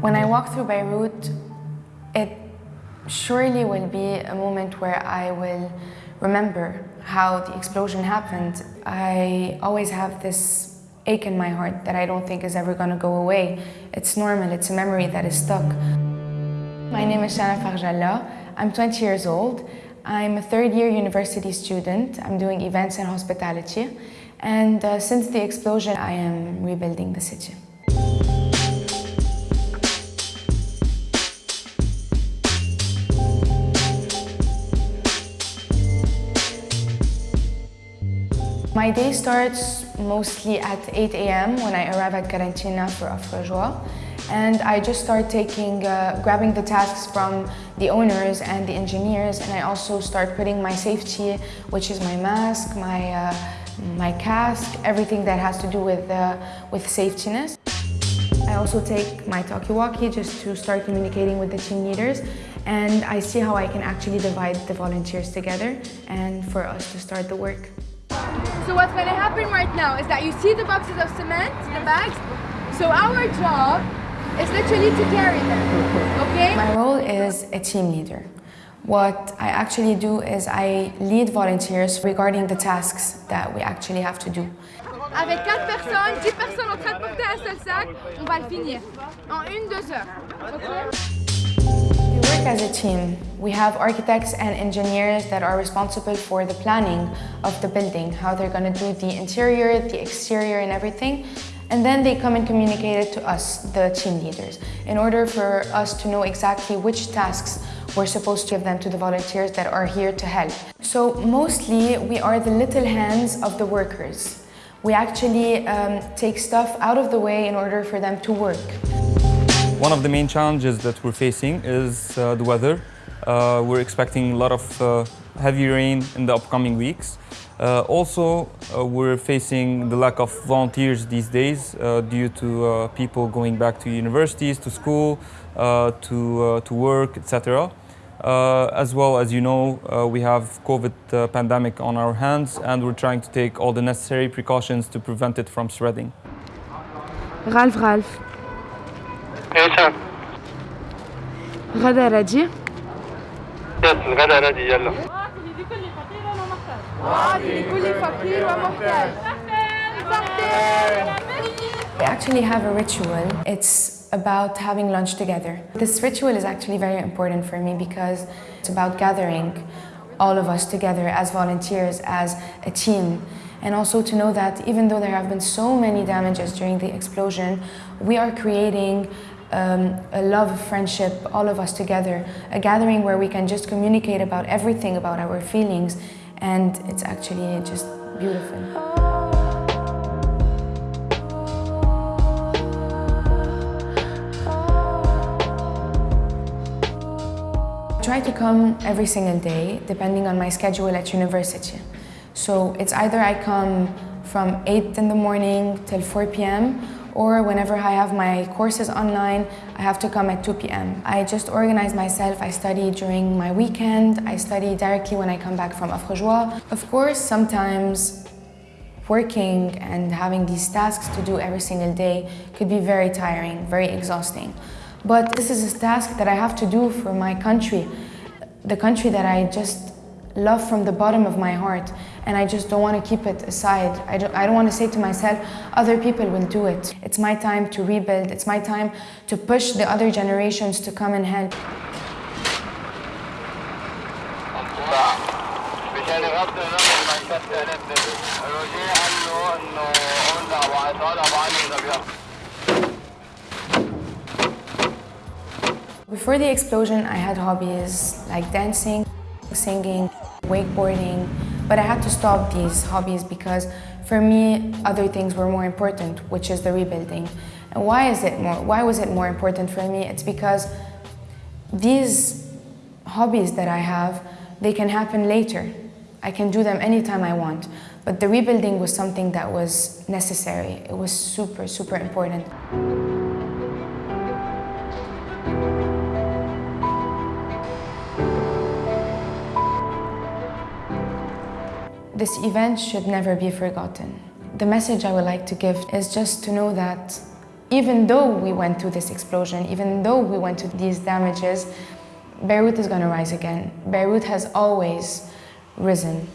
When I walk through Beirut, it surely will be a moment where I will remember how the explosion happened. I always have this ache in my heart that I don't think is ever going to go away. It's normal, it's a memory that is stuck. My name is Shana Farjalla. I'm 20 years old. I'm a third year university student. I'm doing events and hospitality. And uh, since the explosion, I am rebuilding the city. My day starts mostly at 8 a.m. when I arrive at Karantina for Afro And I just start taking, uh, grabbing the tasks from the owners and the engineers and I also start putting my safety, which is my mask, my, uh, my cask, everything that has to do with, uh, with safetyness. I also take my talkie-walkie just to start communicating with the team leaders and I see how I can actually divide the volunteers together and for us to start the work. So what's going to happen right now is that you see the boxes of cement, the bags. So our job is literally to carry them, okay? My role is a team leader. What I actually do is I lead volunteers regarding the tasks that we actually have to do. Avec 4 personnes, 10 personnes en train de porter un seul sac, on va le finir en une, deux heures. Okay? work as a team. We have architects and engineers that are responsible for the planning of the building, how they're going to do the interior, the exterior and everything. And then they come and communicate it to us, the team leaders, in order for us to know exactly which tasks we're supposed to give them to the volunteers that are here to help. So mostly we are the little hands of the workers. We actually um, take stuff out of the way in order for them to work. One of the main challenges that we're facing is uh, the weather. Uh, we're expecting a lot of uh, heavy rain in the upcoming weeks. Uh, also, uh, we're facing the lack of volunteers these days uh, due to people going back to universities, to school, to, to work, etc. as well as you know, we have COVID pandemic on our hands and we're trying to take all the necessary precautions to prevent it from spreading. Ralph, Ralph, ايش غدا ردي يس الغدا ردي يلا لكل فقير ومحتاج We actually have a ritual. It's about having lunch together. This ritual is actually very important for me because it's about gathering all of us together as volunteers, as a team. And also to know that even though there have been so many damages during the explosion, we are creating um, a love, friendship, all of us together, a gathering where we can just communicate about everything, about our feelings, and it's actually just beautiful. Try to come every single day, depending on my schedule at university. So it's either I come from 8 in the morning till 4 p.m or whenever I have my courses online, I have to come at 2 p.m. I just organize myself. I study during my weekend. I study directly when I come back from Offre Joie. Of course, sometimes working and having these tasks to do every single day could be very tiring, very exhausting. But this is a task that I have to do for my country, the country that I just love from the bottom of my heart and I just don't want to keep it aside. I don't, I don't want to say to myself, other people will do it. It's my time to rebuild. It's my time to push the other generations to come and help. Before the explosion, I had hobbies like dancing, singing, wakeboarding, but I had to stop these hobbies because for me, other things were more important, which is the rebuilding. And why is it more, why was it more important for me? It's because these hobbies that I have, they can happen later. I can do them anytime I want. But the rebuilding was something that was necessary. It was super, super important. This event should never be forgotten. The message I would like to give is just to know that even though we went through this explosion, even though we went through these damages, Beirut is going to rise again. Beirut has always risen.